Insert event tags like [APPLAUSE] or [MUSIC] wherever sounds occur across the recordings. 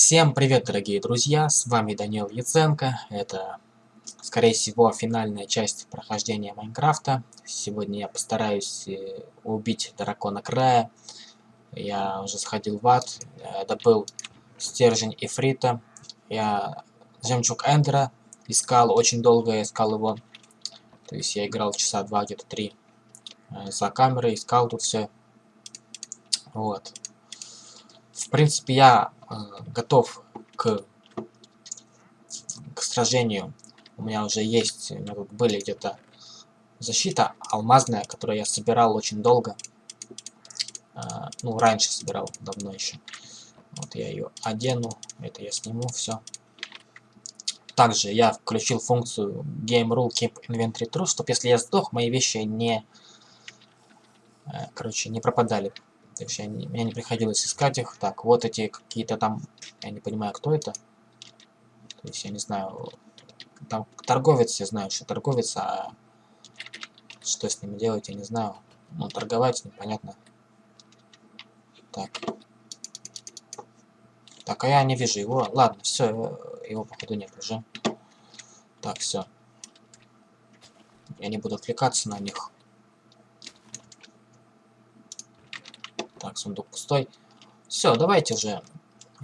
Всем привет, дорогие друзья, с вами Данил Яценко. Это, скорее всего, финальная часть прохождения Майнкрафта. Сегодня я постараюсь э, убить дракона края. Я уже сходил в ад, добыл стержень Ифрита. Я жемчуг Эндера искал, очень долго искал его. То есть я играл часа два, где-то три э, за камерой, искал тут все. Вот. В принципе, я э, готов к, к сражению. У меня уже есть, у меня тут были где-то защита алмазная, которую я собирал очень долго. Э, ну, раньше собирал, давно еще. Вот я ее одену, это я сниму, все. Также я включил функцию Game Rule Keep Inventory True, чтобы если я сдох, мои вещи не, э, короче, не пропадали. То есть я не, мне не приходилось искать их. Так, вот эти какие-то там, я не понимаю, кто это. То есть я не знаю, там торговец, я знаю, что торговец, а что с ними делать, я не знаю. Ну, торговать непонятно. Так. Так, а я не вижу его. Ладно, все, его походу нет уже. Так, все. Я не буду отвлекаться на них. Так, сундук пустой. Все, давайте же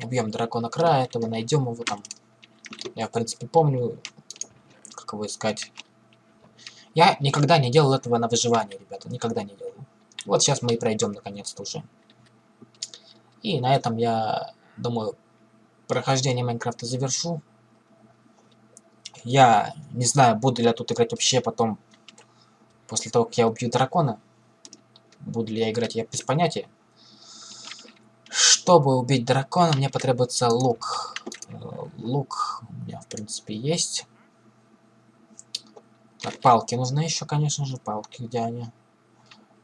убьем дракона края этого, найдем его там. Я, в принципе, помню, как его искать. Я никогда не делал этого на выживание, ребята, никогда не делал. Вот сейчас мы и пройдем наконец-то уже. И на этом я, думаю, прохождение Майнкрафта завершу. Я не знаю, буду ли я тут играть вообще потом, после того, как я убью дракона. Буду ли я играть, я без понятия. Чтобы убить дракона, мне потребуется лук. Э, лук у меня, в принципе, есть. Так, палки нужны еще, конечно же. Палки, где они?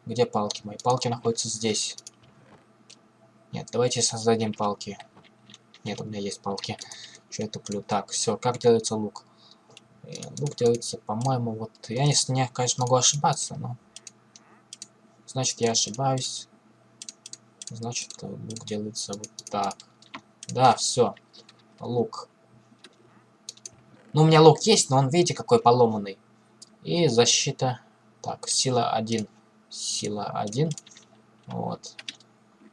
Где палки мои? Палки находятся здесь. Нет, давайте создадим палки. Нет, у меня есть палки. Что я туплю? Так, все, как делается лук? Э, лук делается, по-моему, вот... Я, не, конечно, могу ошибаться, но... Значит, я ошибаюсь. Значит, лук делается вот так. Да, все. Лук. Ну, у меня лук есть, но он, видите, какой поломанный. И защита. Так, сила 1. Сила 1. Вот.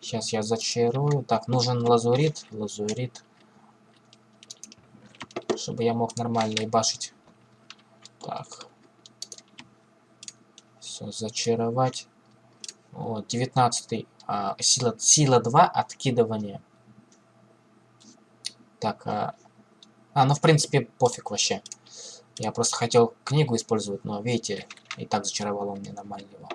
Сейчас я зачарую. Так, нужен лазурит. Лазурит. Чтобы я мог нормально ебашить. Так. Все, зачаровать. Вот, 19 а, сила, сила 2, откидывание. Так, а, а, ну в принципе пофиг вообще. Я просто хотел книгу использовать, но видите, и так зачаровал он мне нормально его.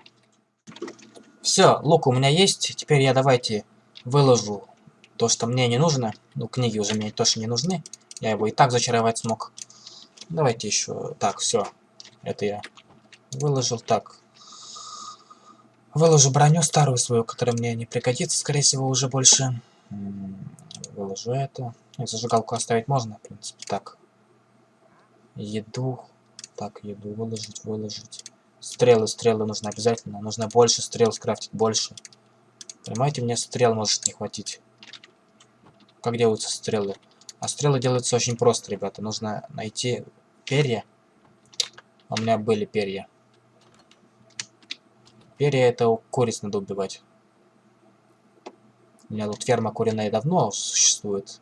Все, лук у меня есть. Теперь я давайте выложу то, что мне не нужно. Ну, книги уже мне тоже не нужны. Я его и так зачаровать смог. Давайте еще... Так, все. Это я выложил. Так, Выложу броню старую свою, которая мне не пригодится, скорее всего, уже больше. Выложу это. И зажигалку оставить можно, в принципе, так. Еду. Так, еду выложить, выложить. Стрелы, стрелы нужно обязательно. Нужно больше стрел скрафтить, больше. Понимаете, мне стрел может не хватить. Как делаются стрелы? А стрелы делаются очень просто, ребята. Нужно найти перья. У меня были перья. Перья это куриц надо убивать. У меня тут ферма куриная давно существует.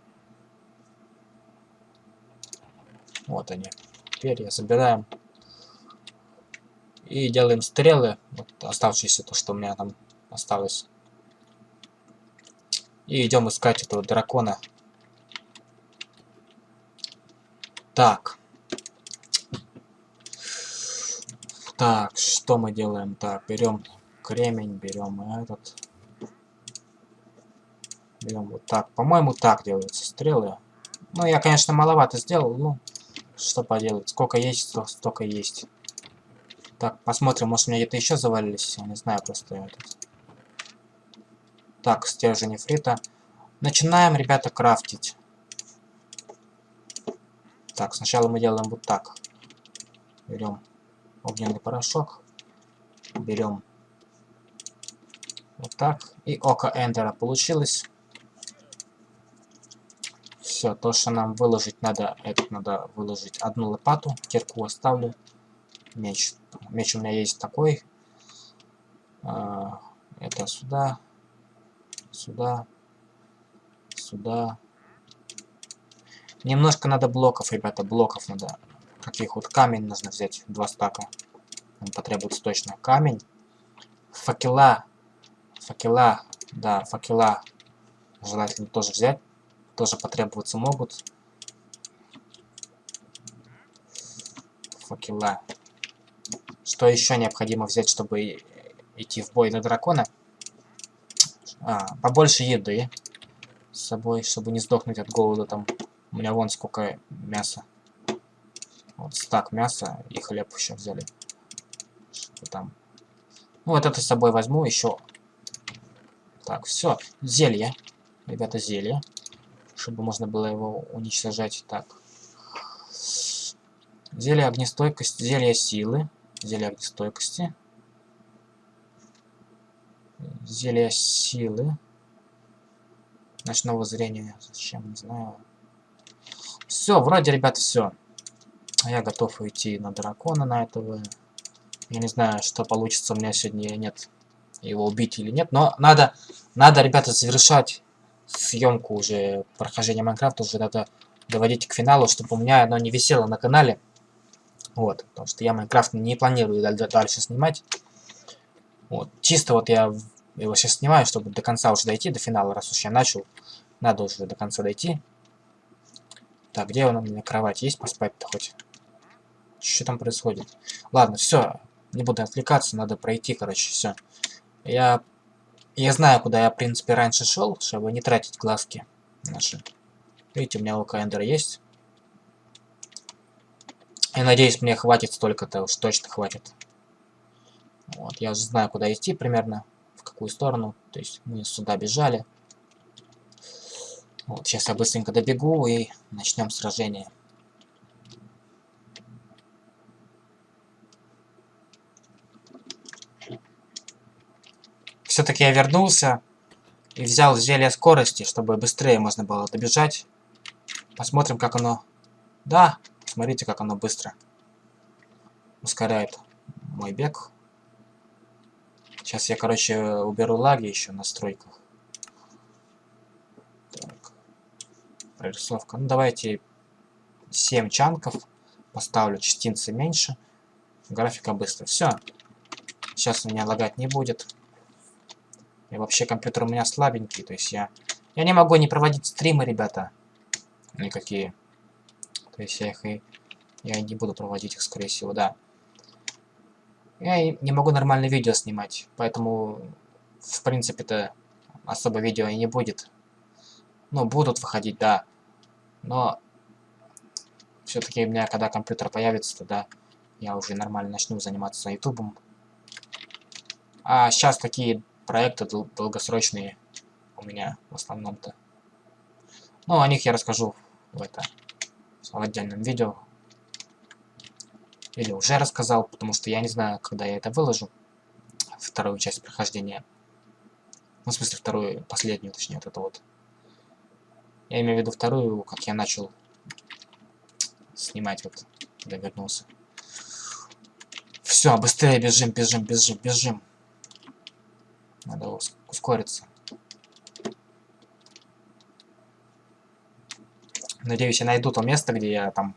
Вот они. Перья собираем. И делаем стрелы. Вот оставшиеся, то, что у меня там осталось. И идем искать этого дракона. Так. Так, что мы делаем? Так, берем кремень, берем этот. Берем вот так. По-моему, так делаются стрелы. Ну, я, конечно, маловато сделал, ну, что поделать. Сколько есть, столько есть. Так, посмотрим, может, у меня где-то еще завалились. Я не знаю, просто этот. Так, стержень фрита. Начинаем, ребята, крафтить. Так, сначала мы делаем вот так. Берем огненный порошок. Берем вот так. И око Эндера получилось. Все, то, что нам выложить надо, этот надо выложить одну лопату, кирку оставлю. Меч. Меч у меня есть такой. А, это сюда. Сюда. Сюда. Немножко надо блоков, ребята, блоков надо. Каких вот камень нужно взять, два стака. Нам потребуется точно камень. Факела. Факела. Да, факела. Желательно тоже взять. Тоже потребоваться могут. Факела. Что еще необходимо взять, чтобы идти в бой на дракона? А, побольше еды с собой, чтобы не сдохнуть от голода там. У меня вон сколько мяса. Вот стак мяса и хлеб еще взяли. Там? Ну, вот это с собой возьму еще. Так, все. Зелье. Ребята, зелье. Чтобы можно было его уничтожать. Так. Зелье огнестойкости. Зелье силы. Зелье огнестойкости. Зелье силы. Ночного зрения. Зачем, не знаю. Все, вроде, ребят, все. Я готов уйти на дракона на этого. Я не знаю, что получится у меня сегодня нет. Его убить или нет. Но надо, надо, ребята, завершать съемку уже прохождения Майнкрафта. Уже надо доводить к финалу, чтобы у меня оно не висело на канале. Вот, потому что я Майнкрафт не планирую дальше снимать. Вот, чисто вот я его сейчас снимаю, чтобы до конца уже дойти, до финала, раз уж я начал. Надо уже до конца дойти. Так, где у меня кровать? Есть поспать-то хоть? Что там происходит? Ладно, все. Не буду отвлекаться, надо пройти, короче, все. Я... Я знаю, куда я, в принципе, раньше шел, чтобы не тратить глазки наши. Видите, у меня Эндера есть. Я надеюсь, мне хватит столько-то, уж точно хватит. Вот, я уже знаю, куда идти примерно, в какую сторону. То есть мы сюда бежали. Вот, сейчас я быстренько добегу и начнем сражение. Все-таки я вернулся и взял зелье скорости, чтобы быстрее можно было добежать. Посмотрим, как оно... Да, смотрите, как оно быстро ускоряет мой бег. Сейчас я, короче, уберу лаги еще в настройках. прорисовка. Ну, давайте 7 чанков. Поставлю частицы меньше. Графика быстро. Все. Сейчас у меня лагать не будет. И вообще компьютер у меня слабенький. То есть я... Я не могу не проводить стримы, ребята. Никакие. То есть я их и... Я не буду проводить их, скорее всего, да. Я не могу нормально видео снимать. Поэтому, в принципе-то, особо видео и не будет. Ну, будут выходить, да. Но все-таки у меня, когда компьютер появится, тогда я уже нормально начну заниматься ютубом. А сейчас такие проекты дол долгосрочные у меня в основном-то. Ну, о них я расскажу в, это, в отдельном видео. Или уже рассказал, потому что я не знаю, когда я это выложу. Вторую часть прохождения. Ну, в смысле, вторую, последнюю, точнее, вот это вот. Я имею в виду вторую, как я начал снимать, вот, когда вернулся. Все, быстрее бежим, бежим, бежим, бежим. Надо ускориться. Надеюсь, я найду то место, где я там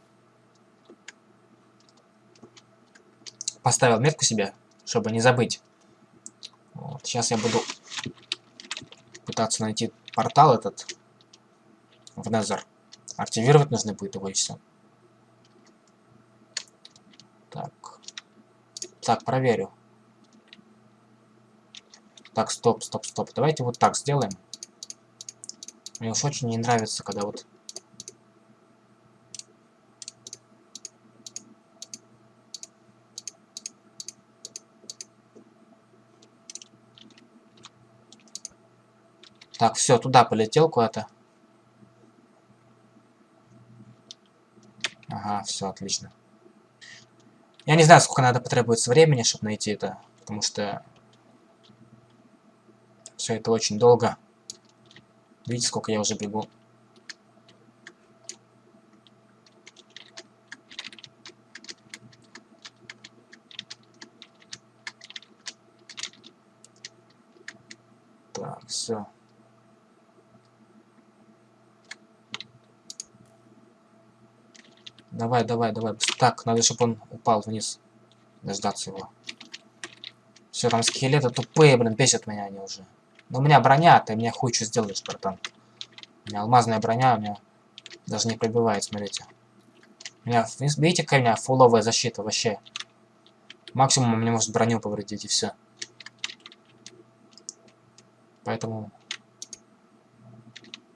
поставил метку себе, чтобы не забыть. Вот. Сейчас я буду пытаться найти портал этот в Nether. Активировать нужно будет его и все. Так. Так, проверю. Так, стоп, стоп, стоп. Давайте вот так сделаем. Мне уж очень не нравится, когда вот... Так, все, туда полетел куда-то. Ага, все, отлично. Я не знаю, сколько надо потребуется времени, чтобы найти это, потому что все это очень долго. Видите, сколько я уже бегу. Так, все. Давай, давай, давай. Так, надо, чтобы он упал вниз. Дождаться его. Все, там скелеты тупые, блин, бесят меня они уже. Но у меня броня, ты мне хуй что сделаешь, братан. У меня алмазная броня, у меня даже не пробивает, смотрите. У меня, видите, какая у меня фуловая защита вообще. Максимум мне может броню повредить и все. Поэтому...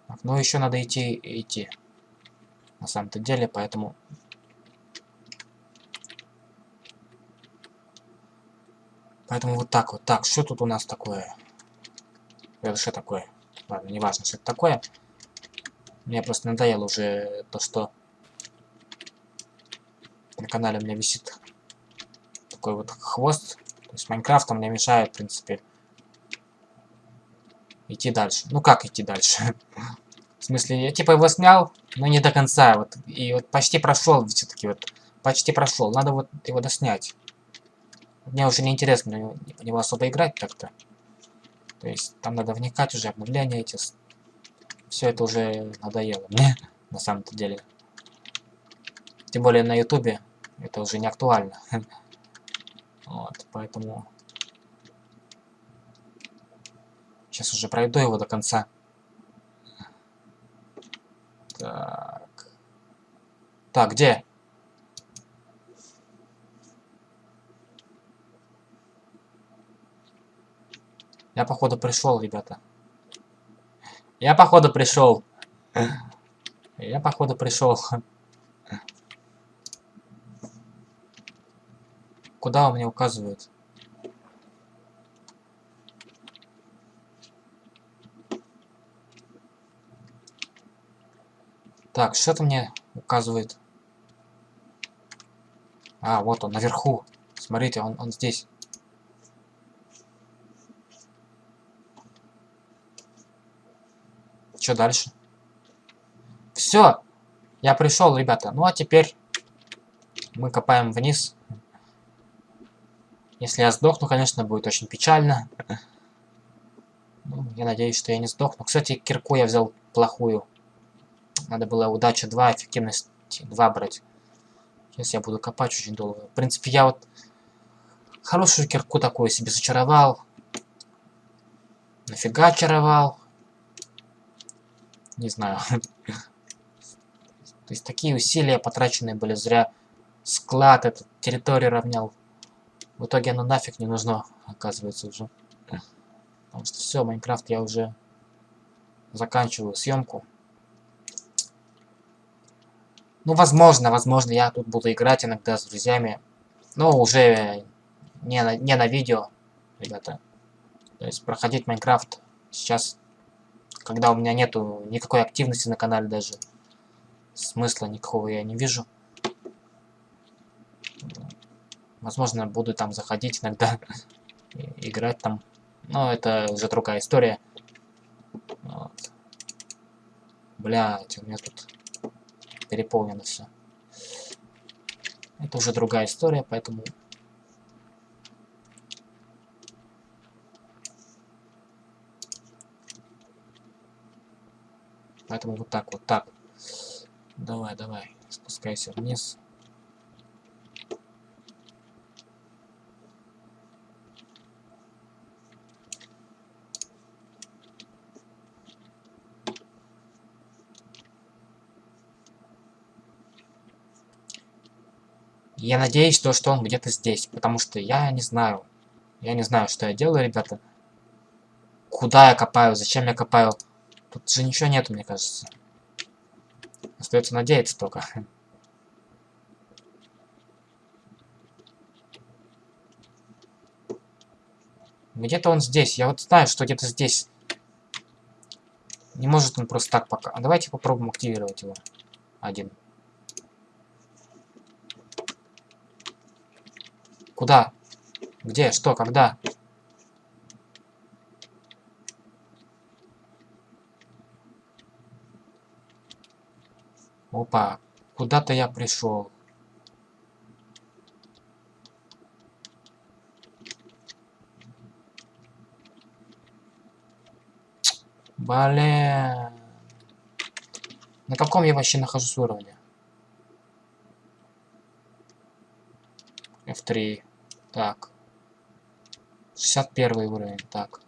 Так, ну еще надо идти идти. На самом-то деле, поэтому... Поэтому вот так вот. Так, что тут у нас такое? Это что такое? Ладно, не важно, что это такое. Мне просто надоело уже то, что на канале у меня висит такой вот хвост. То есть Майнкрафт мне мешает, в принципе, идти дальше. Ну как идти дальше? [LAUGHS] в смысле, я типа его снял, но не до конца. Вот, и вот почти прошел все-таки вот. Почти прошел. Надо вот его доснять. Мне уже не интересно него особо играть так-то. То есть там надо вникать уже, обновления эти. Все это уже надоело мне, [LAUGHS] на самом-то деле. Тем более на ютубе это уже не актуально. [LAUGHS] вот, поэтому... Сейчас уже пройду его до конца. Так. Так, где? Я походу пришел, ребята. Я походу пришел. Я походу пришел. Куда он мне указывает? Так, что-то мне указывает. А, вот он, наверху. Смотрите, он, он здесь. Что дальше? Все. Я пришел, ребята. Ну а теперь мы копаем вниз. Если я сдохну, конечно, будет очень печально. Ну, я надеюсь, что я не сдохну. Кстати, кирку я взял плохую. Надо было удача 2, эффективность 2 брать. Сейчас я буду копать очень долго. В принципе, я вот хорошую кирку такую себе зачаровал. Нафига очаровал? Не знаю. То есть такие усилия потраченные были зря. Склад этот, территорию равнял. В итоге оно нафиг не нужно, оказывается, уже. Потому что все, Майнкрафт я уже заканчиваю съемку. Ну, возможно, возможно, я тут буду играть иногда с друзьями. Но уже не на, не на видео, ребята. То есть проходить Майнкрафт сейчас, когда у меня нету никакой активности на канале даже, смысла никакого я не вижу. Возможно, буду там заходить иногда, [LAUGHS] играть там. Но это уже другая история. Вот. Блять, у меня тут переполнено все. Это уже другая история, поэтому... Поэтому вот так, вот так. Давай, давай, спускайся вниз. Я надеюсь, то, что он где-то здесь, потому что я не знаю. Я не знаю, что я делаю, ребята. Куда я копаю, зачем я копаю. Тут же ничего нету, мне кажется. Остается надеяться только. [LAUGHS] Где-то он здесь. Я вот знаю, что где-то здесь. Не может он просто так пока. А давайте попробуем активировать его. Один. Куда? Где? Что? Когда? Опа, куда-то я пришел. Блин. На каком я вообще нахожусь уровне? F3. Так. 61 уровень. Так.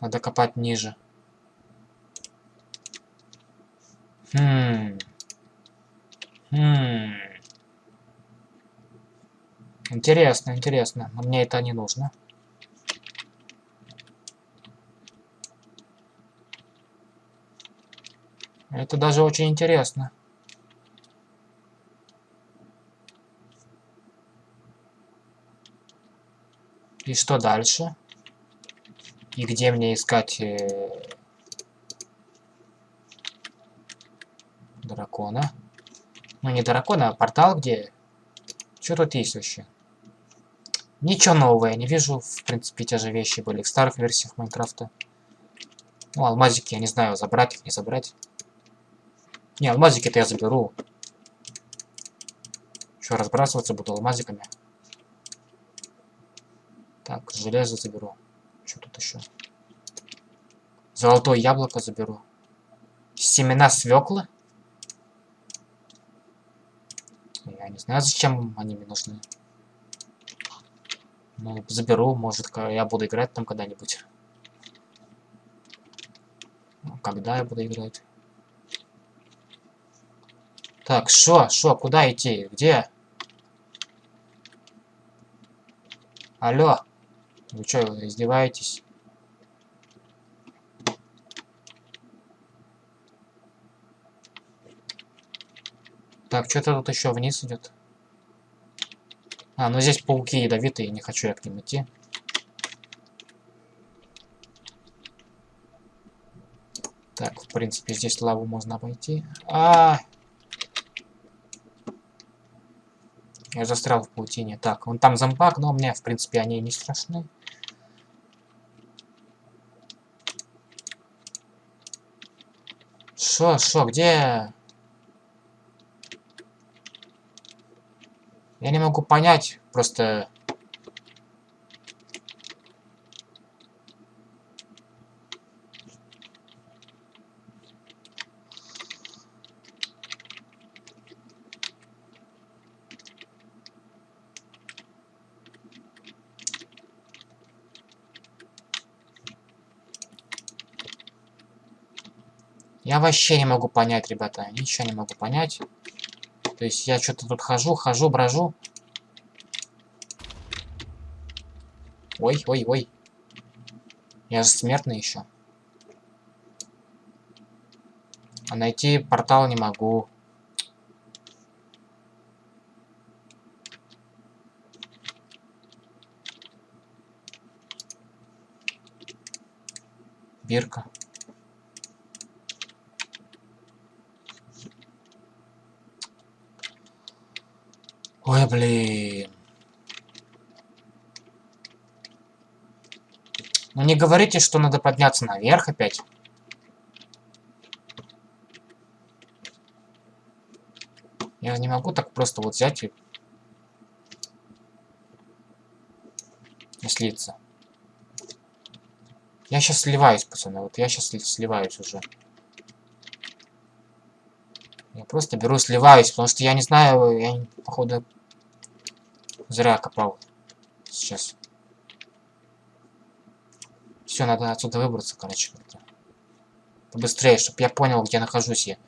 Надо копать ниже. Хм. Хм. Интересно, интересно. Но мне это не нужно. Это даже очень интересно. И что дальше? И где мне искать э, дракона? Ну, не дракона, а портал где? Что тут есть вообще? Ничего нового я не вижу. В принципе, те же вещи были в старых версиях Майнкрафта. Ну, алмазики, я не знаю, забрать их, не забрать. Не, алмазики-то я заберу. Еще разбрасываться буду алмазиками. Так, железо заберу. Что тут еще? Золотое яблоко заберу. Семена свеклы? Я не знаю, зачем они мне нужны. Ну, заберу, может, я буду играть там когда-нибудь. Ну, когда я буду играть? Так, шо, шо, куда идти? Где? Алло. Вы что, издеваетесь? Так, что-то тут еще вниз идет. А, ну здесь пауки ядовитые, не хочу я к ним идти. Так, в принципе, здесь лаву можно обойти. А, -а, -а! Я застрял в паутине. Так, вон там зомбак, но мне, в принципе, они не страшны. Шо, шо, где... Я не могу понять, просто... Я вообще не могу понять, ребята. Ничего не могу понять. То есть я что-то тут хожу, хожу, брожу. Ой, ой, ой. Я же смертный еще. А найти портал не могу. Бирка. Ой, блин. Ну не говорите, что надо подняться наверх опять. Я не могу так просто вот взять и... и слиться. Я сейчас сливаюсь, пацаны. Вот я сейчас сливаюсь уже. Просто беру сливаюсь, потому что я не знаю, я походу Зря копал. Сейчас. Все, надо отсюда выбраться, короче, как-то. Побыстрее, чтобы я понял, где нахожусь я.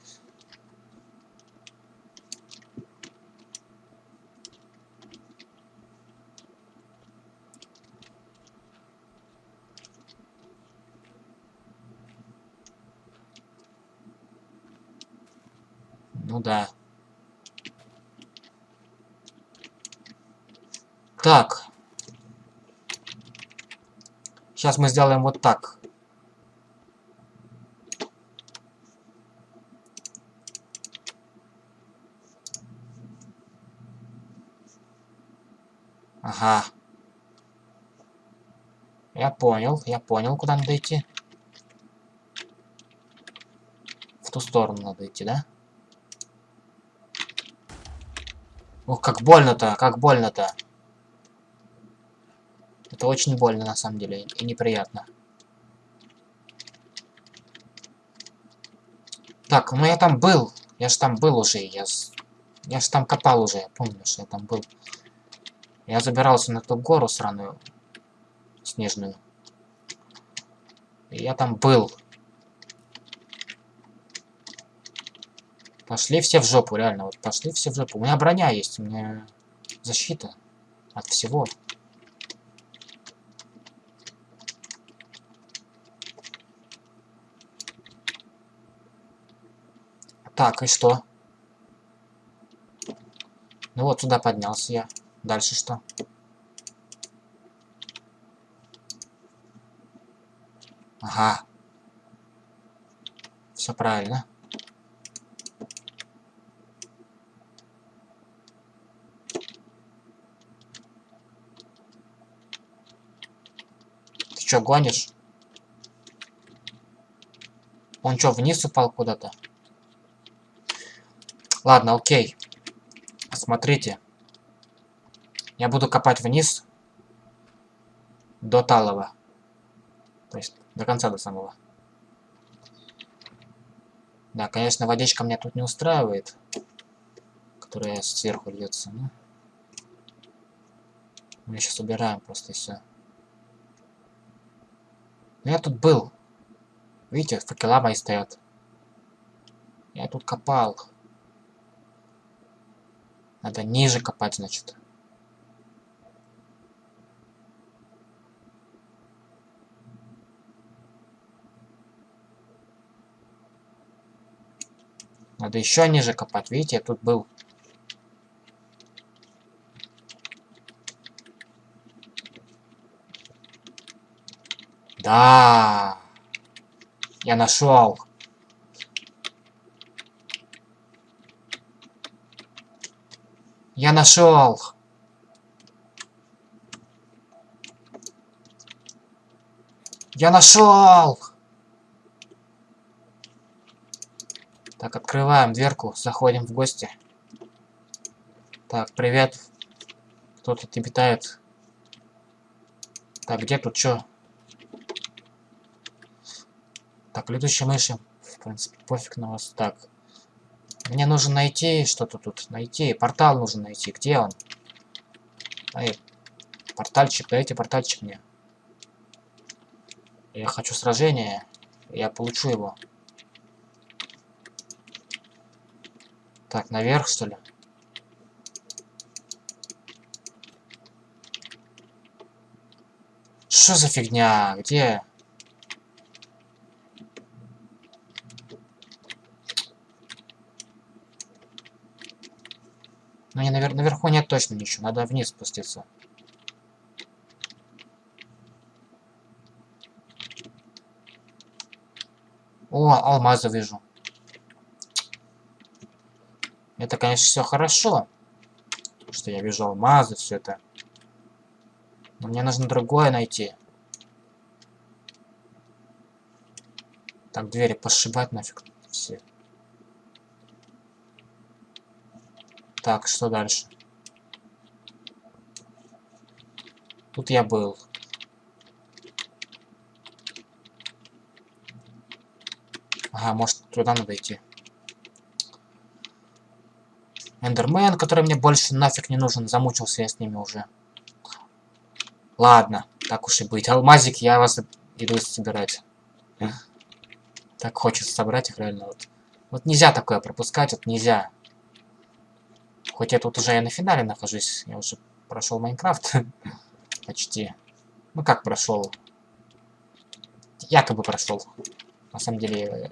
Ну да. Так. Сейчас мы сделаем вот так. Ага. Я понял, я понял, куда надо идти. В ту сторону надо идти, да? Ох, как больно-то, как больно-то. Это очень больно, на самом деле, и неприятно. Так, ну я там был. Я же там был уже. Я, я же там копал уже. Я помню, что я там был. Я забирался на ту гору сраную. Снежную. И я там был. Пошли все в жопу, реально. Вот пошли все в жопу. У меня броня есть, у меня защита от всего. Так, и что? Ну вот, сюда поднялся я. Дальше что? Ага. Все правильно. Что, гонишь? Он что, вниз упал куда-то? Ладно, окей. Смотрите. Я буду копать вниз до талого. То есть до конца до самого. Да, конечно, водичка меня тут не устраивает, которая сверху льется. Но... Мы сейчас убираем просто и все. Я тут был. Видите, факела мои стоят. Я тут копал. Надо ниже копать, значит. Надо еще ниже копать. Видите, я тут был. Да. Я нашел. Я нашел. Я нашел. Так, открываем дверку, заходим в гости. Так, привет. Кто тут обитает? Так, где тут что? Так, летучие мыши. В принципе, пофиг на вас. Так, мне нужно найти что-то тут. Найти. Портал нужно найти. Где он? Эй, портальчик. Дайте портальчик мне. Я хочу сражение. Я получу его. Так, наверх, что ли? Что за фигня? Где? Ну, не навер наверху нет точно ничего. Надо вниз спуститься. О, алмазы вижу. Это, конечно, все хорошо. Что я вижу алмазы, все это. Но мне нужно другое найти. Так, двери пошибать нафиг все. Так, что дальше? Тут я был. Ага, может туда надо идти. Эндермен, который мне больше нафиг не нужен. Замучился я с ними уже. Ладно, так уж и быть. Алмазик, я вас иду собирать. Так хочется собрать их реально. Вот, вот нельзя такое пропускать, вот нельзя. Хоть я тут уже на финале нахожусь, я уже прошел Майнкрафт. [LAUGHS] Почти. Ну как прошел? Якобы прошел. На самом деле, э,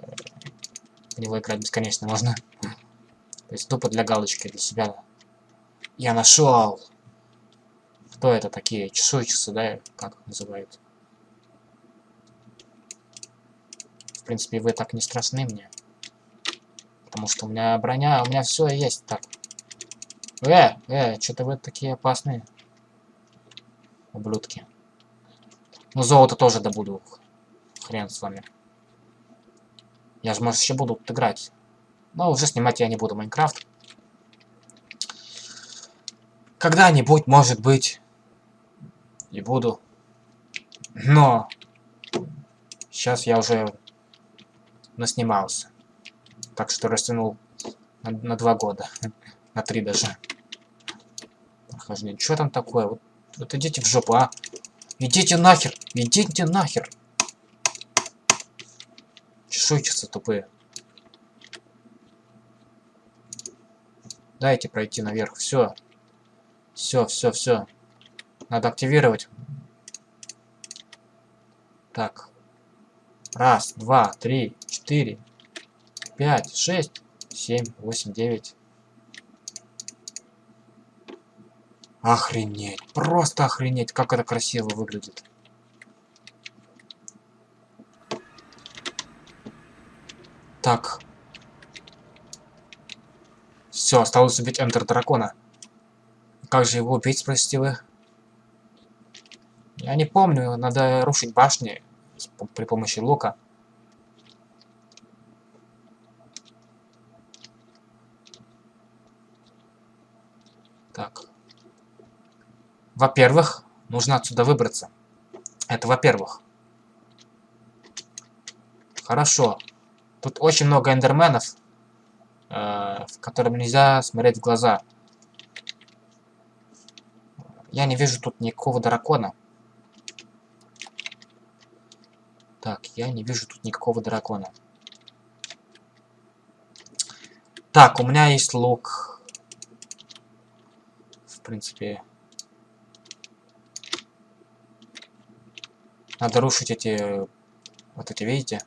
в него играть бесконечно можно. То есть тупо для галочки, для себя. Я нашел! Кто это такие? Чешуйчицы, да? Как называют? В принципе, вы так не страшны мне. Потому что у меня броня, у меня все есть. Так, Э, э, что-то вы такие опасные. Ублюдки. Ну, золото тоже добуду. Хрен с вами. Я же, может, еще буду играть. Но уже снимать я не буду Майнкрафт. Когда-нибудь, может быть, и буду. Но сейчас я уже наснимался. Так что растянул на, на два года. [LAUGHS] на три даже. Прохождение. Что там такое? Вот, вот идите в жопу, а? Идите нахер! Идите нахер! Чешуйчицы тупые. Дайте пройти наверх. Все. Все, все, все. Надо активировать. Так. Раз, два, три, четыре, пять, шесть, семь, восемь, девять. Охренеть. Просто охренеть, как это красиво выглядит. Так. Все, осталось убить Эндер Дракона. Как же его убить, спросите вы? Я не помню, надо рушить башни при помощи лука. Так. Во-первых, нужно отсюда выбраться. Это во-первых. Хорошо. Тут очень много эндерменов, э, которым нельзя смотреть в глаза. Я не вижу тут никакого дракона. Так, я не вижу тут никакого дракона. Так, у меня есть лук. В принципе... Надо рушить эти... Вот эти, видите?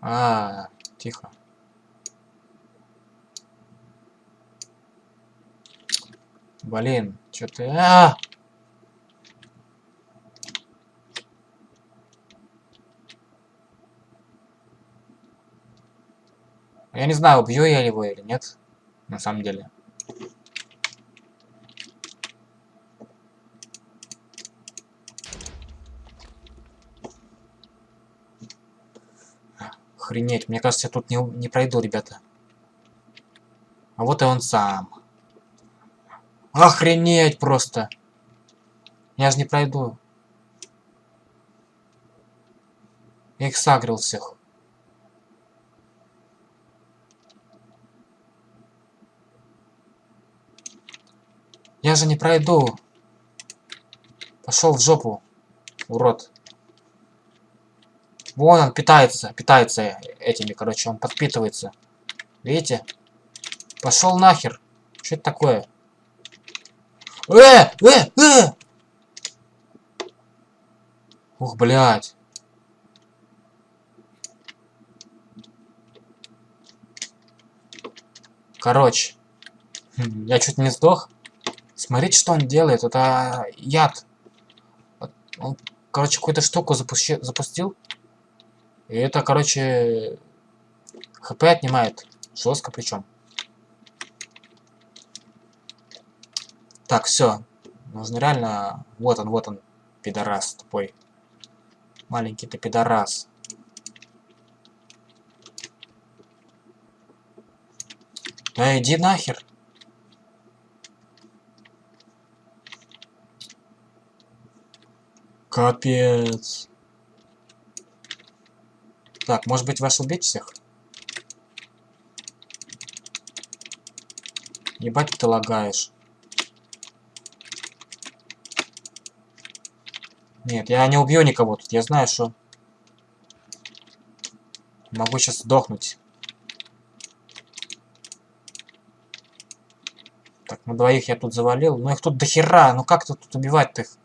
А, тихо. Блин, что ты... А, -а! Я не знаю, убью я его или нет, на самом деле. Охренеть, мне кажется, я тут не, не пройду, ребята. А вот и он сам. Охренеть просто. Я же не пройду. Я их сагрил всех. Я же не пройду. Пошел в жопу, урод. Вон он питается, питается этими, короче, он подпитывается. Видите? Пошел нахер. Что это такое? Э! Э! Э! Ух, блядь. Короче. Я чуть не сдох. Смотрите, что он делает. Это яд. Он, короче, какую-то штуку запусти запустил. И это, короче, хп отнимает. Жестко причем. Так, все. Нужно реально... Вот он, вот он, пидорас тупой. Маленький ты пидорас. Да иди нахер. Капец. Так, может быть вас убить всех? Ебать ты лагаешь. Нет, я не убью никого тут. Я знаю, что... Могу сейчас сдохнуть. Так, на двоих я тут завалил. Но их тут дохера. Ну как тут убивать-то их?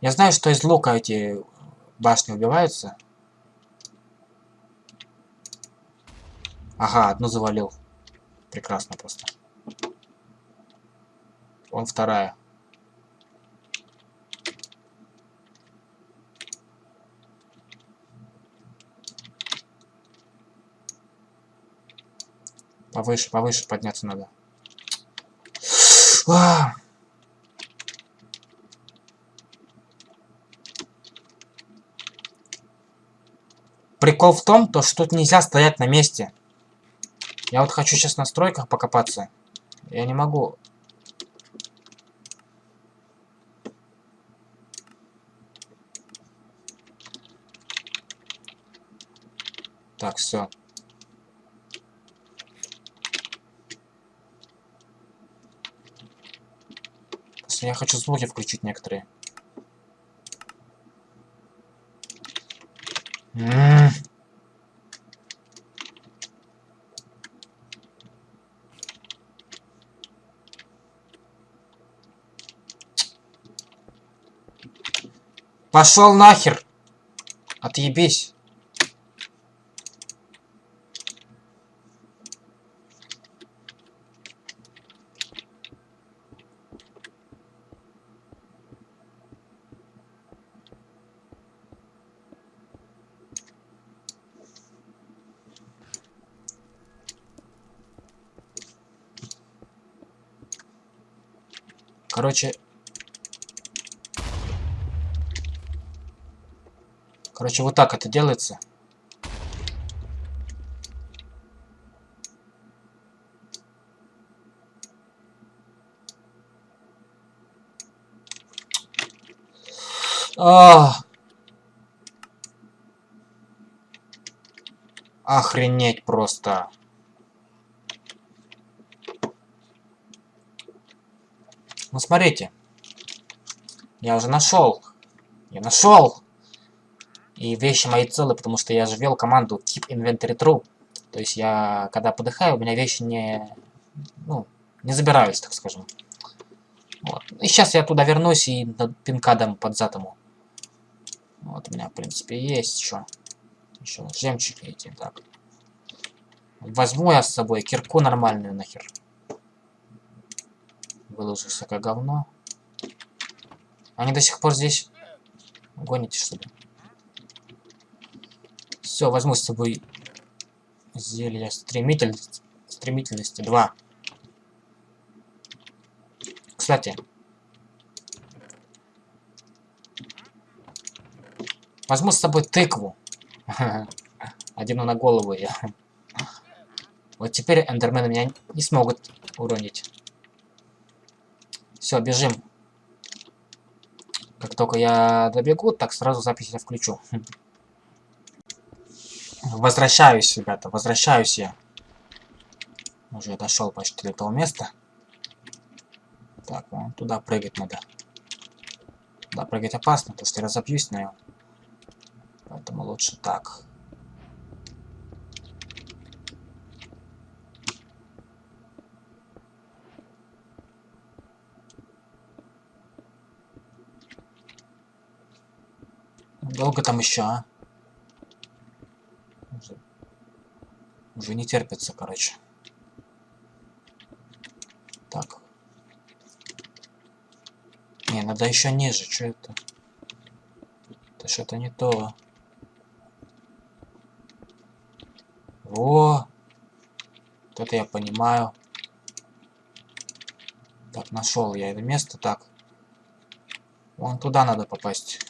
Я знаю, что из лука эти башни убиваются. Ага, одну завалил. Прекрасно просто. Он вторая. Повыше, повыше подняться надо. А! Прикол в том, то, что тут нельзя стоять на месте. Я вот хочу сейчас в настройках покопаться. Я не могу. Так, все. Я хочу звуки включить некоторые. Пошел нахер! Отъебись! Короче... Короче, вот так это делается. А, Охренеть просто. Ну смотрите. Я уже нашел. Я нашел. И вещи мои целы, потому что я же ввел команду keep inventory true. То есть я, когда подыхаю, у меня вещи не, ну, не забираются, так скажем. Вот. И сейчас я туда вернусь и пинка дам под затому. Вот у меня, в принципе, есть еще. Еще жемчуги эти, так. Возьму я с собой кирку нормальную нахер выложу всякое говно. Они до сих пор здесь гоните, что ли? Все, возьму с собой зелье стремительности, стремительности 2. Кстати, возьму с собой тыкву. [LAUGHS] Одену на голову я. Вот теперь эндермены меня не смогут уронить. Все, бежим. Как только я добегу, так сразу запись я включу. [LAUGHS] Возвращаюсь, ребята, возвращаюсь я. Уже дошел почти до того места. Так, вон туда прыгать надо. Да, прыгать опасно, потому что я разобьюсь на него. Поэтому лучше так. Долго там еще, а? Уже, уже не терпится, короче. Так. Не, надо еще ниже. Что это? Это что-то не то. О! Вот это я понимаю. Так, нашел я это место. Так. Вон туда надо попасть.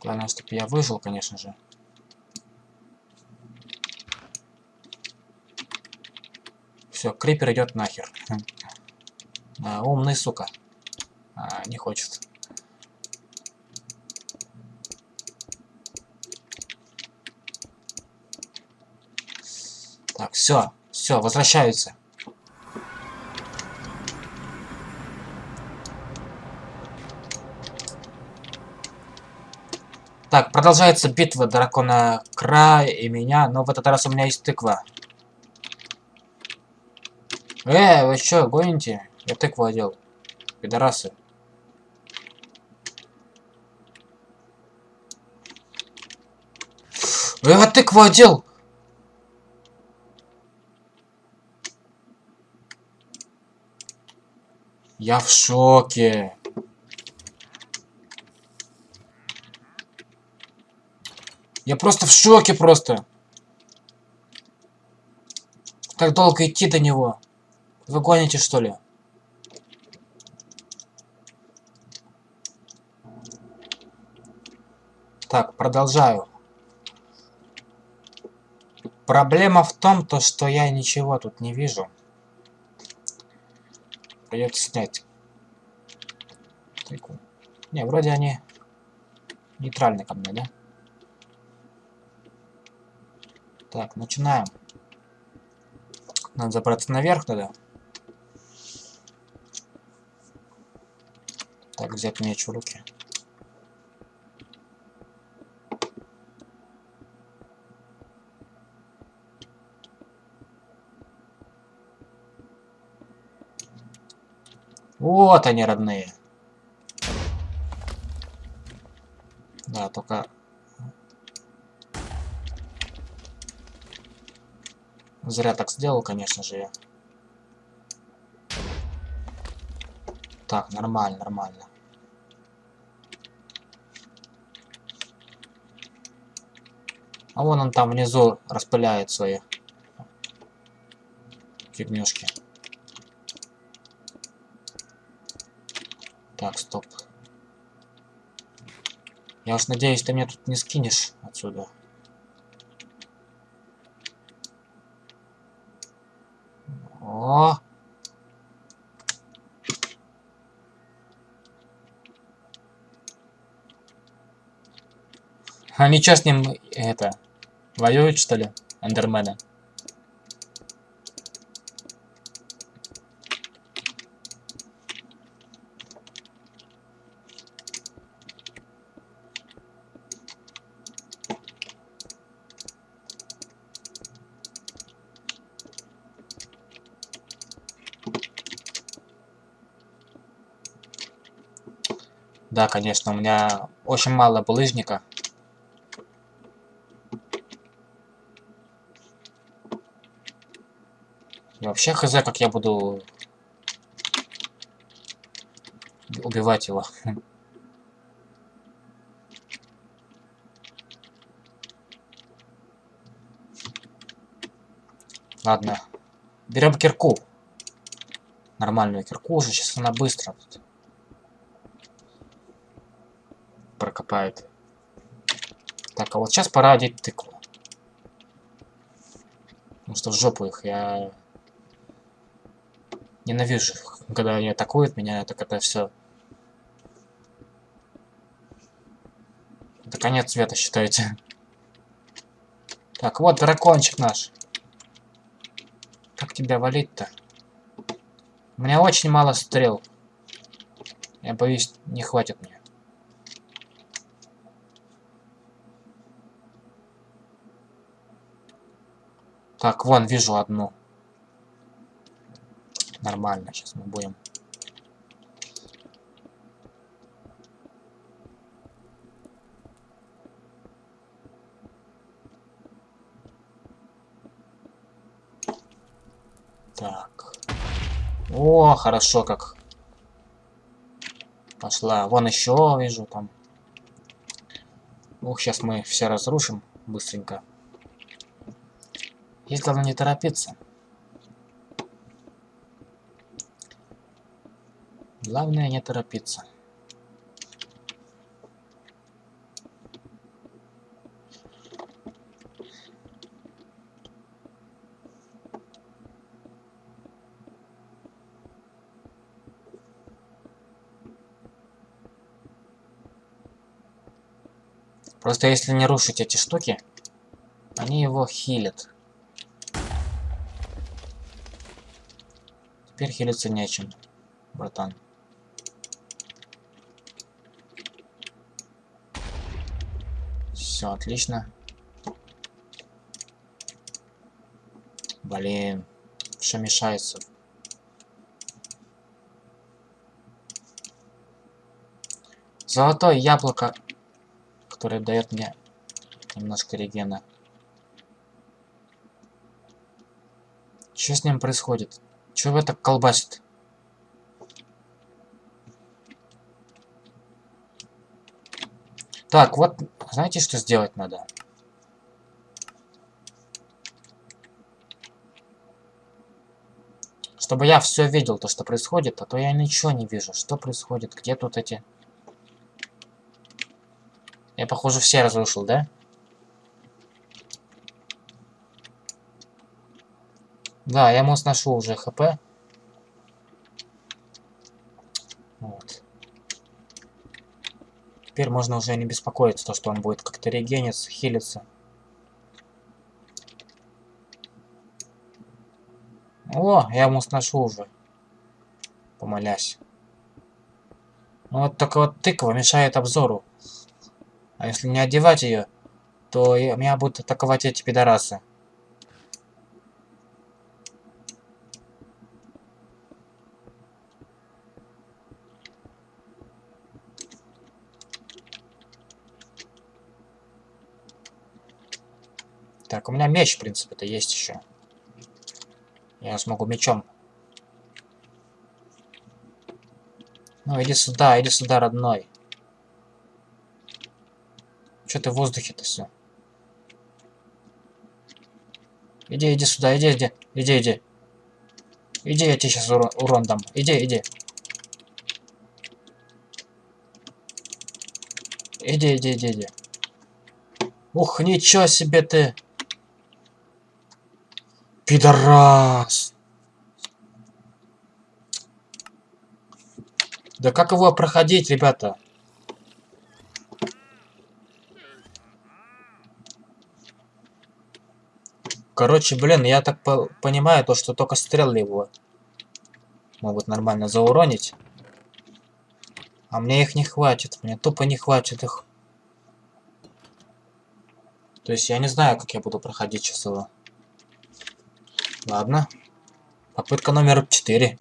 Главное, чтобы я выжил, конечно же. Все, крипер идет нахер. А, умный, сука. А, не хочет. Так, все, все, возвращаются. Так, продолжается битва дракона Края и меня, но в этот раз у меня есть тыква. Э, вы что, гоните? Я тыкву одел. Пидорасы. Э, я тыкву одел! Я в шоке. Я просто в шоке просто. Как долго идти до него? Вы гоните, что ли? Так, продолжаю. Проблема в том, то, что я ничего тут не вижу. Придется снять. Не, вроде они нейтральны ко мне, да? Так, начинаем. Надо забраться наверх тогда. Так, взять меч в руки. Вот они, родные. Да, только... Зря так сделал, конечно же, я. Так, нормально, нормально. А вон он там внизу распыляет свои фигнюшки. Так, стоп. Я уж надеюсь, ты меня тут не скинешь отсюда. О! Они что с ним, это, воюют, что ли, Эндермена? Да, конечно, у меня очень мало булыжника. И вообще хз, как я буду убивать его. Ладно. Берем кирку. Нормальную кирку уже. Сейчас она быстро тут. прокопает. Так, а вот сейчас пора одеть тыкву. Потому что в жопу их я ненавижу, когда они атакуют меня, это все. Это конец света, считайте. Так, вот дракончик наш. Как тебя валить-то? У меня очень мало стрел. Я боюсь, не хватит мне. Так, вон, вижу одну. Нормально, сейчас мы будем. Так. О, хорошо как. Пошла. Вон еще вижу там. Ух, сейчас мы все разрушим быстренько. Здесь главное не торопиться. Главное не торопиться. Просто если не рушить эти штуки, они его хилят. Теперь хилиться нечем, братан. Все, отлично. Блин, все мешается. Золотое яблоко, которое дает мне немножко регена. Что с ним происходит? Чего так колбасит? Так, вот, знаете, что сделать надо? Чтобы я все видел, то, что происходит, а то я ничего не вижу. Что происходит? Где тут эти... Я, похоже, все разрушил, да? Да, я ему сношу уже хп. Теперь можно уже не беспокоиться, то, что он будет как-то регениться, хилиться. О, я ему сношу уже. Помолясь. Ну, вот только вот тыква мешает обзору. А если не одевать ее, то меня будут атаковать эти пидорасы. Так, у меня меч, в принципе-то, есть еще. Я смогу мечом. Ну, иди сюда, иди сюда, родной. Что ты в воздухе-то все? Иди, иди сюда, иди, иди, иди, иди. Иди, я тебе сейчас урон, урон дам. Иди, иди. Иди, иди, иди, иди. Ух, ничего себе ты. Пидорас! Да как его проходить, ребята? Короче, блин, я так по понимаю, то, что только стрелы его могут нормально зауронить. А мне их не хватит. Мне тупо не хватит их. То есть я не знаю, как я буду проходить сейчас. Ладно. Попытка номер 4.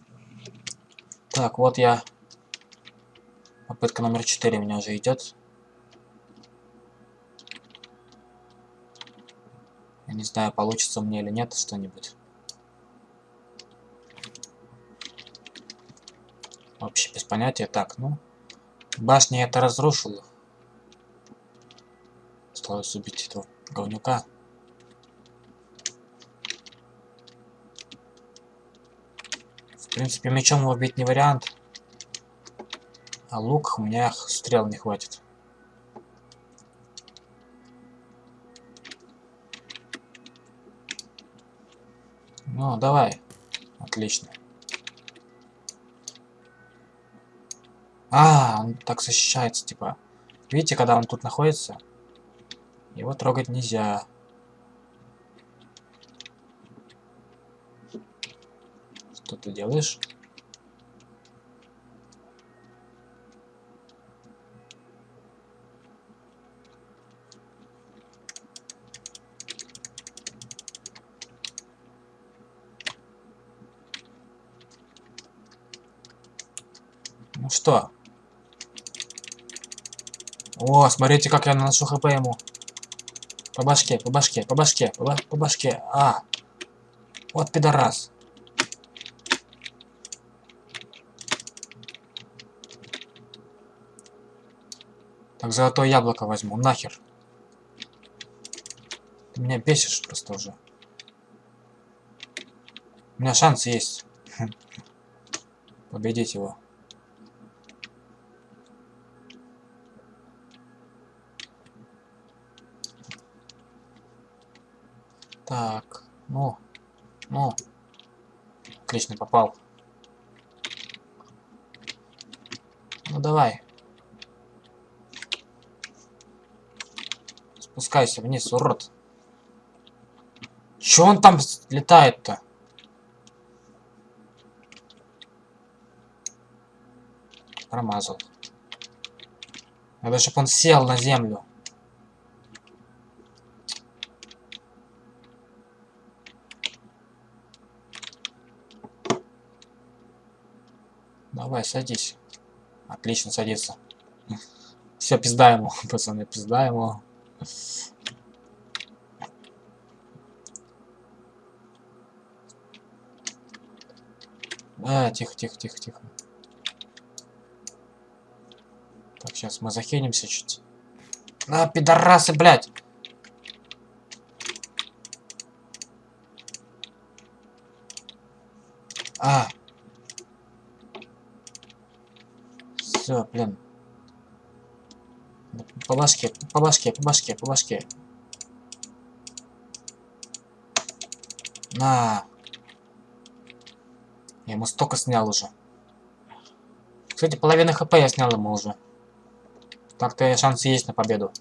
Так, вот я. Попытка номер 4 у меня уже идет. Я не знаю, получится мне или нет что-нибудь. Вообще без понятия. Так, ну. Башня это разрушила. Осталось убить этого говнюка. В принципе, мечом его бить не вариант. А лук у меня стрел не хватит. Ну, давай. Отлично. А, он так защищается, типа. Видите, когда он тут находится, его трогать нельзя. Что ты делаешь? Ну что? О, смотрите, как я наношу хп ему. По башке, по башке, по башке, по, башке. А. Вот пидорас. Так, золотое яблоко возьму, нахер. Ты меня бесишь просто уже. У меня шанс есть. [LAUGHS] Победить его. Так, ну, ну. Отлично, попал. Ну давай. Спускайся вниз, урод. Чё он там летает-то? Промазал. Надо, чтобы он сел на землю. Давай, садись. Отлично, садится. Все, пизда ему, [LAUGHS] пацаны, пизда ему. А, тихо, тихо, тихо, тихо. Так, сейчас мы захенимся чуть. А, пидорасы, блядь! А. Все, блин. По башке, по башке, по башке, по башке. На. Я ему столько снял уже. Кстати, половина хп я снял ему уже. Так-то шансы есть на победу.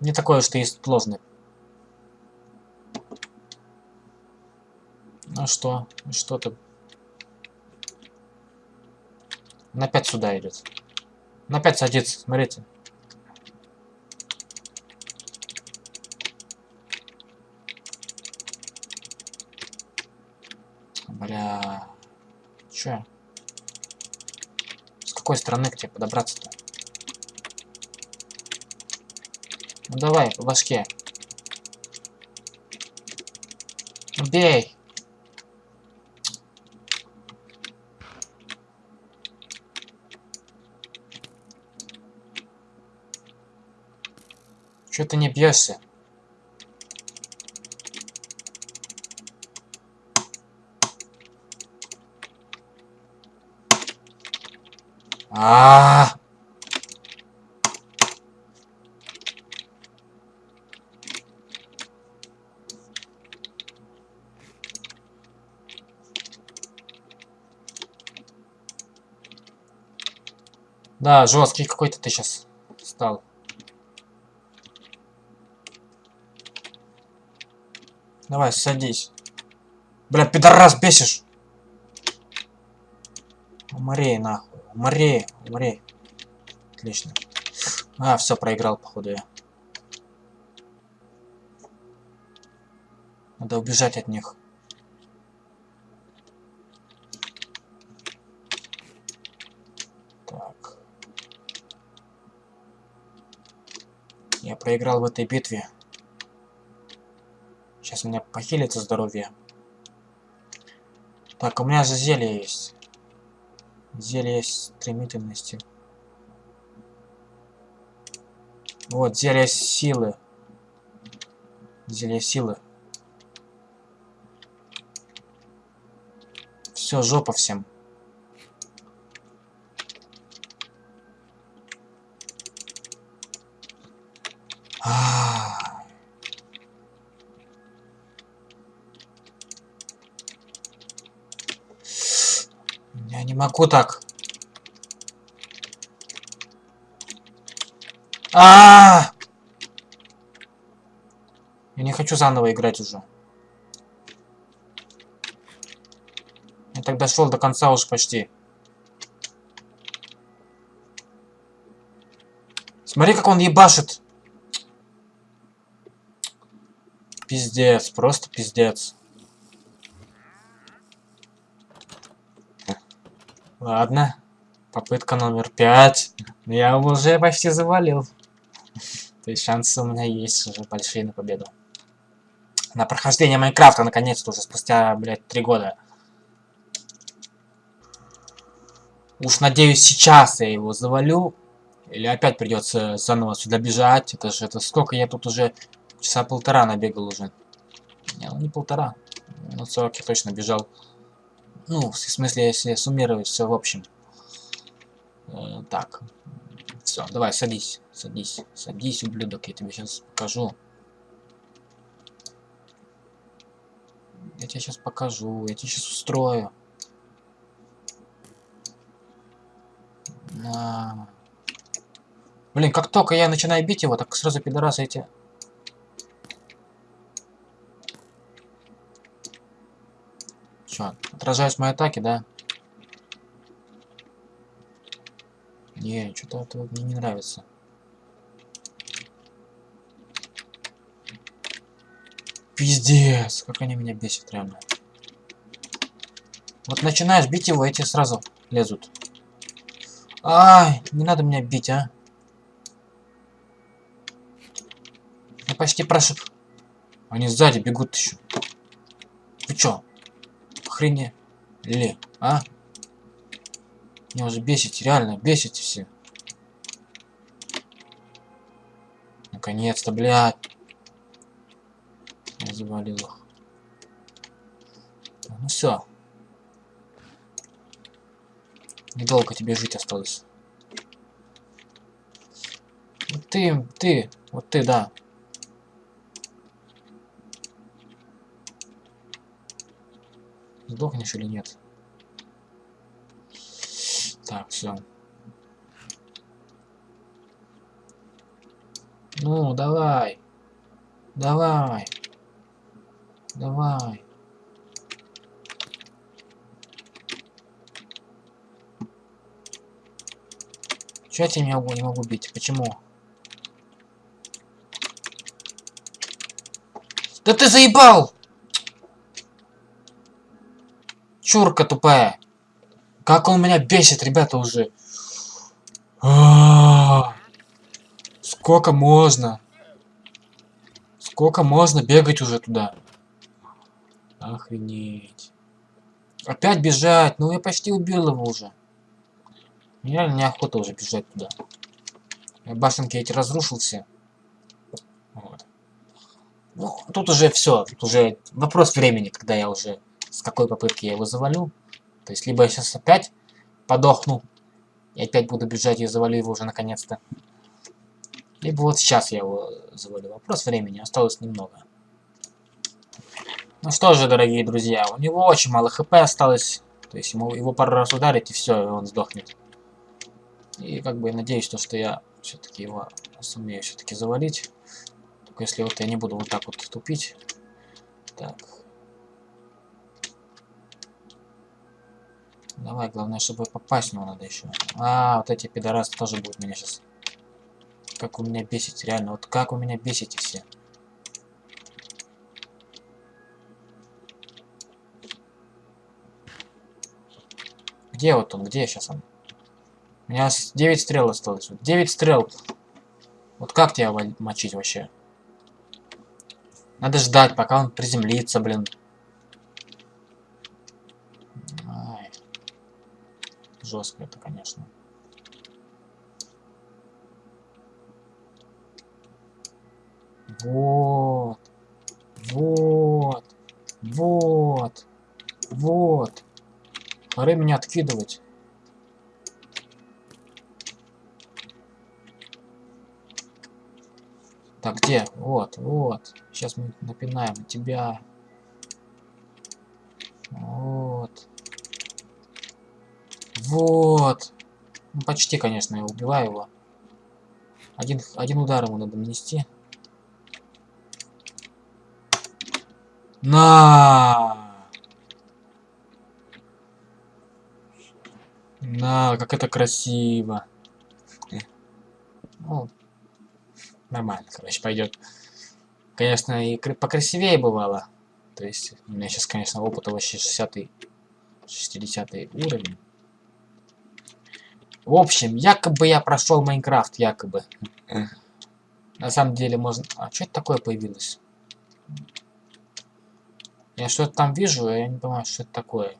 Не такое, что есть сложный. Ну что? Что ты? Он опять сюда идет. Он опять садится, смотрите. Бля. Чё? С какой стороны к тебе подобраться-то? Ну давай, по башке. Бей! Чё ты не бьешься? А, -а, -а, Да, жесткий какой-то ты сейчас стал. Давай, садись. Бля, пидорас, бесишь. Умри, нахуй. Умри, умри. Отлично. А, все, проиграл, походу, я. Надо убежать от них. Так. Я проиграл в этой битве. Сейчас меня похилится здоровье. Так, у меня же зелье есть. Зелье стремительности. Вот, зелье силы. Зелье силы. Все, жопа всем. Не могу так. А, -а, а Я не хочу заново играть уже. Я так дошел до конца уж почти. Смотри, как он ебашит. Пиздец, просто пиздец. Ладно. Попытка номер пять. Я уже почти завалил. То есть шансы у меня есть уже большие на победу. На прохождение Майнкрафта, наконец-то, уже спустя, блядь, три года. Уж надеюсь, сейчас я его завалю. Или опять придется заново сюда бежать. Это же, это сколько я тут уже часа полтора набегал уже. Не, ну не полтора. Ну 40 я точно бежал. Ну, в смысле, если суммировать все в общем. Э, так. Все, давай, садись. Садись. Садись, ублюдок, я тебе сейчас покажу. Я тебе сейчас покажу, я тебе сейчас устрою. На. Блин, как только я начинаю бить его, так сразу пидорасы эти Что, отражаюсь мои атаки, да? Не, что-то это мне не нравится. Пиздец, как они меня бесят, реально. Вот начинаешь бить его, эти сразу лезут. Ай, не надо меня бить, а. Я почти прошу. Они сзади бегут еще. Вы чё? Охренели, а? Меня уже бесите, реально, бесите все. Наконец-то, блядь. Я завалил их. Ну все. Недолго тебе жить осталось. Ты, ты, вот ты, да. сдохнешь или нет. Так, все. Ну, давай. Давай. Давай. Чего я тебя не могу, не могу бить? Почему? Да ты заебал! Чурка тупая. Как он меня бесит, ребята, уже. А Сколько можно? Сколько можно бегать уже туда? Охренеть. Опять бежать. Ну я почти убил его уже. Мне реально неохота уже бежать туда. Я башенки эти разрушил все. Вот. Ну, тут уже все. Тут уже вопрос времени, когда я уже с какой попытки я его завалю. То есть, либо я сейчас опять подохну, и опять буду бежать и завалю его уже наконец-то. Либо вот сейчас я его завалю. Вопрос времени, осталось немного. Ну что же, дорогие друзья, у него очень мало хп осталось. То есть ему, его пару раз ударить, и все, и он сдохнет. И как бы надеюсь, то, что я все-таки его сумею все-таки завалить. Только если вот я не буду вот так вот тупить. Так. Давай, главное, чтобы попасть него надо еще. А, вот эти пидорасы тоже будут меня сейчас как вы меня бесите, реально. Вот как вы меня бесите все. Где вот он? Где сейчас он? У меня 9 стрел осталось. 9 стрел. Вот как тебя мочить вообще? Надо ждать, пока он приземлится, блин. Ай. Жестко это, конечно. Вот. Вот. Вот. Вот. Пора меня откидывать. Так, где? Вот, вот. Сейчас мы напинаем тебя. Вот. Вот. Ну, почти, конечно, я убиваю его. Один, один удар ему надо нанести. На! На, как это красиво. Ну, нормально, короче, пойдет. Конечно, и покрасивее бывало. То есть, у меня сейчас, конечно, опыта вообще 60 60 уровень. В общем, якобы я прошел Майнкрафт, якобы. На самом деле можно... А что это такое появилось? Я что-то там вижу, а я не понимаю, что это такое.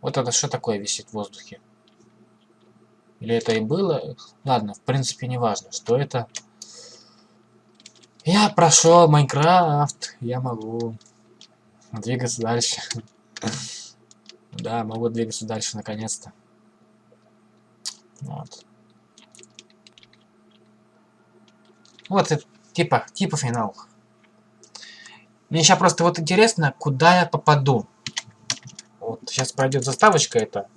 Вот это что такое висит в воздухе? Или это и было? Ладно, в принципе, не важно, что это. Я прошел Майнкрафт, я могу двигаться дальше. Да, могу двигаться дальше наконец-то. Вот. Вот это типа, типа финал. Мне сейчас просто вот интересно, куда я попаду. Вот сейчас пройдет заставочка это.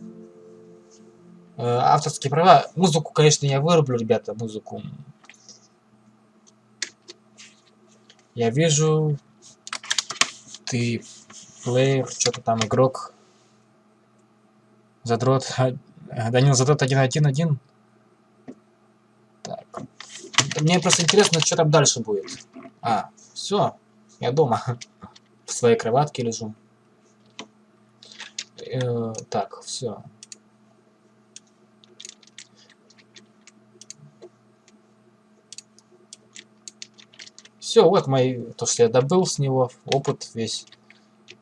Э, авторские права. Музыку, конечно, я вырублю, ребята, музыку. Я вижу, ты плеер, что-то там игрок. Задрот. Данил Задрот 1.1.1. Так. Мне просто интересно, что там дальше будет. А, все. Я дома. [LAUGHS] В своей кроватке лежу. Э, так, все. Все, вот мои, то, что я добыл с него, опыт весь.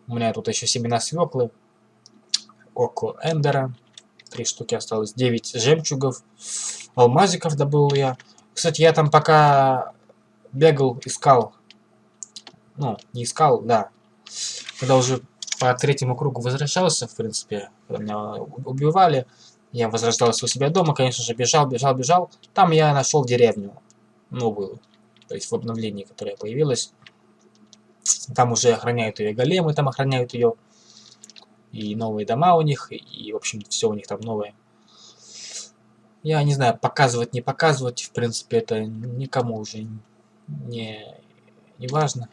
У меня тут еще семена свеклы, око эндера, три штуки осталось, 9 жемчугов, алмазиков добыл я. Кстати, я там пока бегал, искал ну, не искал, да. Когда уже по третьему кругу возвращался, в принципе, когда меня убивали, я возрождался у себя дома, конечно же, бежал, бежал, бежал. Там я нашел деревню новую, то есть в обновлении, которое появилось. Там уже охраняют ее големы, там охраняют ее. И новые дома у них, и, в общем, все у них там новое. Я не знаю, показывать, не показывать, в принципе, это никому уже не, не важно.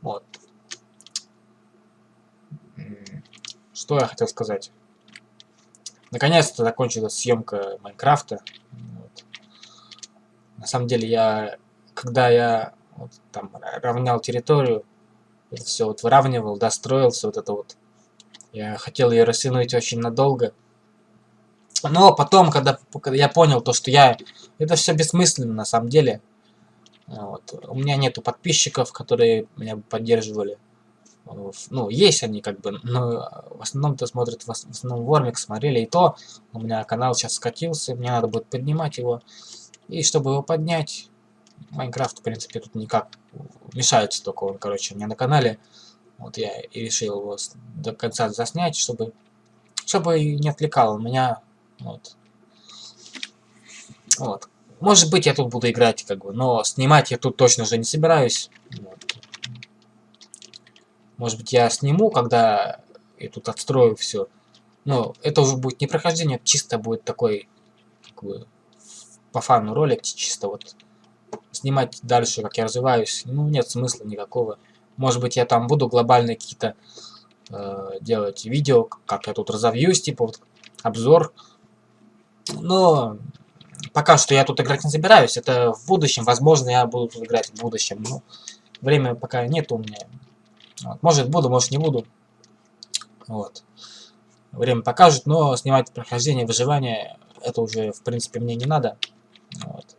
Вот. Что я хотел сказать? Наконец-то закончилась съемка Майнкрафта. Вот. На самом деле я, когда я вот, там равнял территорию, это все вот выравнивал, достроил все вот это вот. Я хотел ее растянуть очень надолго. Но потом, когда, когда я понял то, что я... Это все бессмысленно на самом деле. Вот. У меня нету подписчиков, которые меня поддерживали. Ну, есть они как бы, но в основном-то смотрят, в основном Вормик смотрели, и то у меня канал сейчас скатился, мне надо будет поднимать его. И чтобы его поднять, Майнкрафт, в принципе, тут никак мешается только он, короче, у меня на канале. Вот я и решил его до конца заснять, чтобы, чтобы не отвлекал меня. Вот. Вот. Может быть, я тут буду играть, как бы, но снимать я тут точно же не собираюсь. Вот. Может быть, я сниму, когда я тут отстрою все. Но это уже будет не прохождение, чисто будет такой, как бы, по фану ролик, чисто вот снимать дальше, как я развиваюсь, ну, нет смысла никакого. Может быть, я там буду глобальные какие-то э, делать видео, как я тут разовьюсь, типа вот обзор. Но пока что я тут играть не собираюсь. Это в будущем, возможно, я буду тут играть в будущем. Но время пока нет у меня. Вот. Может буду, может не буду. Вот. Время покажет, но снимать прохождение, выживание, это уже, в принципе, мне не надо. Вот.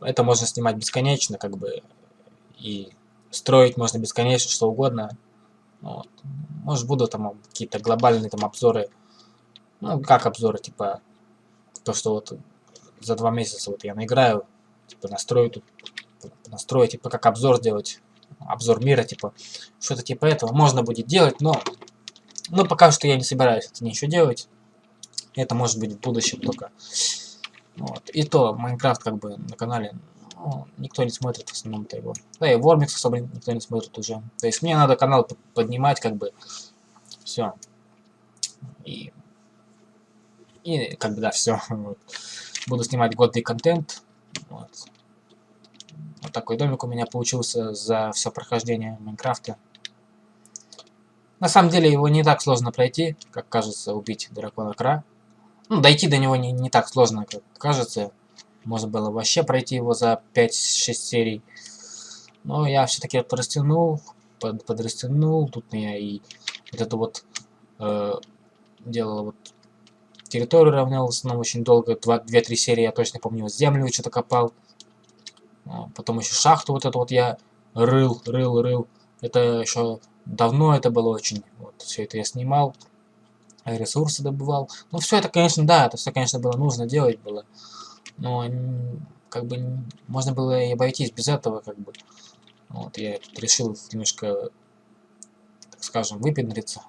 Это можно снимать бесконечно, как бы, и строить можно бесконечно, что угодно. Вот. Может, буду там какие-то глобальные там обзоры. Ну, как обзоры, типа, то, что вот за два месяца вот я наиграю, типа, настрою тут, настрою, типа, как обзор сделать, обзор мира, типа, что-то типа этого можно будет делать, но, но пока что я не собираюсь это ничего делать. Это может быть в будущем только. Вот. И то, Майнкрафт как бы на канале ну, никто не смотрит в основном-то его. Да и Вормикс особо никто не смотрит уже. То есть мне надо канал поднимать как бы. Все. И, и как бы да, все. [LAUGHS] Вот. Буду снимать годный контент. Вот. вот такой домик у меня получился за все прохождение Майнкрафта. На самом деле его не так сложно пройти, как кажется убить дракона Кра. Ну, дойти до него не, не так сложно, как кажется. Можно было вообще пройти его за 5-6 серий. Но я все-таки подрастянул, под, подрастянул. Тут я и вот это вот э, делал вот территорию равнял в очень долго. 2-3 серии, я точно помню, землю что-то копал. А, потом еще шахту вот эту вот я рыл, рыл, рыл. Это еще давно это было очень. Вот, все это я снимал ресурсы добывал. Ну, все это, конечно, да, это все, конечно, было нужно делать было. Но, как бы, можно было и обойтись без этого, как бы. Вот, я тут решил немножко, так скажем, выпендриться.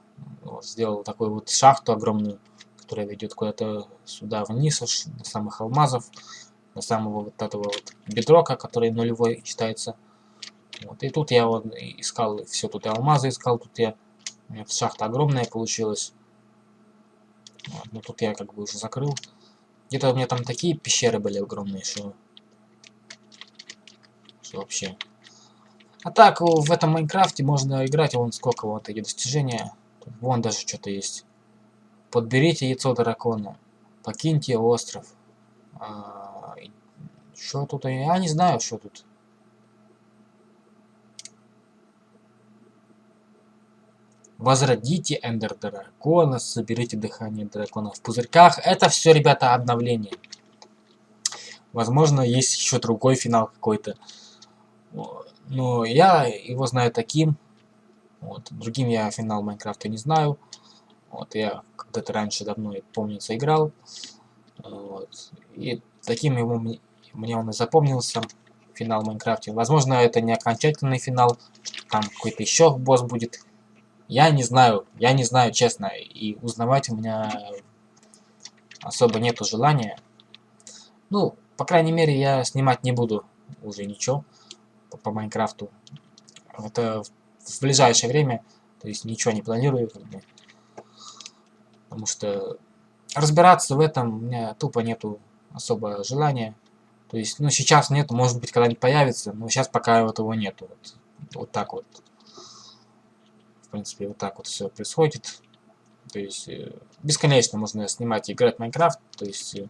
Вот, сделал такую вот шахту огромную, которая ведет куда-то сюда вниз, аж до самых алмазов, до самого вот этого вот бедрока, который нулевой считается. Вот, и тут я вот искал все, тут я алмазы искал, тут я... Шахта огромная получилась. Ну тут я как бы уже закрыл. Где-то у меня там такие пещеры были огромные, что... Что вообще. А так, в этом Майнкрафте можно играть, вон сколько вот эти достижения. Вон даже что-то есть. Подберите яйцо дракона. Покиньте остров. А, что тут? Я не знаю, что тут. Возродите Эндер Дракона, соберите дыхание дракона в пузырьках. Это все, ребята, обновление. Возможно, есть еще другой финал какой-то. Но я его знаю таким. Вот. Другим я финал Майнкрафта не знаю. Вот, я когда-то раньше давно, помнится, играл. Вот. И таким ему, мне он и запомнился, финал Майнкрафте. Возможно, это не окончательный финал, там какой-то еще босс будет. Я не знаю, я не знаю, честно, и узнавать у меня особо нету желания. Ну, по крайней мере, я снимать не буду уже ничего по, по Майнкрафту. Это в ближайшее время, то есть ничего не планирую, потому что разбираться в этом у меня тупо нету особо желания. То есть, ну, сейчас нету, может быть, когда-нибудь появится, но сейчас пока вот его нету. Вот, вот так вот. Принципе, вот так вот все происходит. То есть, э, бесконечно можно снимать и играть в Майнкрафт. То есть, э,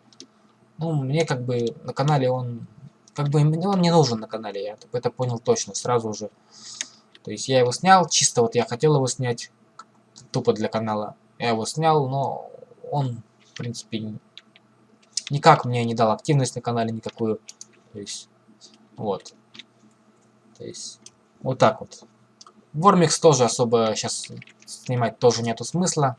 ну, мне как бы на канале он... Как бы он не нужен на канале, я это понял точно, сразу же. То есть я его снял, чисто вот я хотел его снять, тупо для канала. Я его снял, но он, в принципе, никак мне не дал активность на канале никакую. То есть, вот. То есть, вот так вот. Вормикс тоже особо сейчас снимать тоже нету смысла.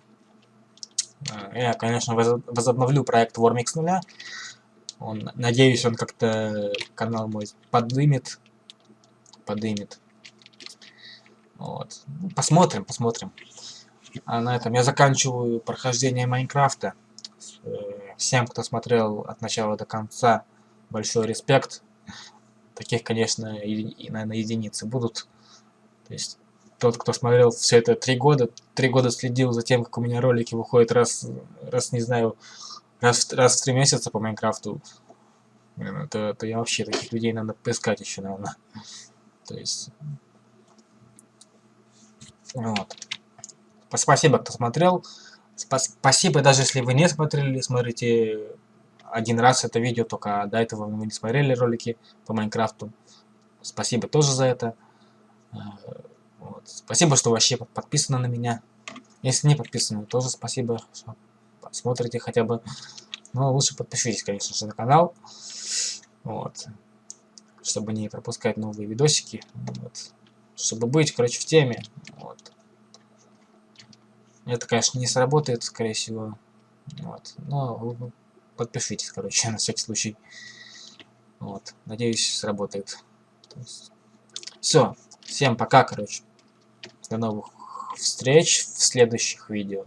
Э, я, конечно, возобновлю проект Вормикс нуля. Он, надеюсь, он как-то канал мой подымет. Подымет. Вот. Ну, посмотрим, посмотрим. А на этом я заканчиваю прохождение Майнкрафта. Э, всем, кто смотрел от начала до конца, большой респект. Таких, конечно, и, и наверное, единицы будут. То есть тот, кто смотрел все это три года, три года следил за тем, как у меня ролики выходят раз, раз не знаю, раз, раз в три месяца по Майнкрафту, то, то я вообще таких людей надо поискать еще, наверное. То есть... Вот. Спасибо, кто смотрел. Спасибо, даже если вы не смотрели, смотрите один раз это видео, только до этого вы не смотрели ролики по Майнкрафту. Спасибо тоже за это. Вот. Спасибо, что вообще подписаны на меня. Если не подписаны, тоже спасибо, что смотрите хотя бы. Но лучше подпишитесь, конечно же, на канал. Вот. Чтобы не пропускать новые видосики. Вот. Чтобы быть, короче, в теме. Вот. Это, конечно, не сработает, скорее всего. Вот. Но подпишитесь, короче, [LAUGHS] на всякий случай. Вот. Надеюсь, сработает. Все. Всем пока, короче. До новых встреч в следующих видео.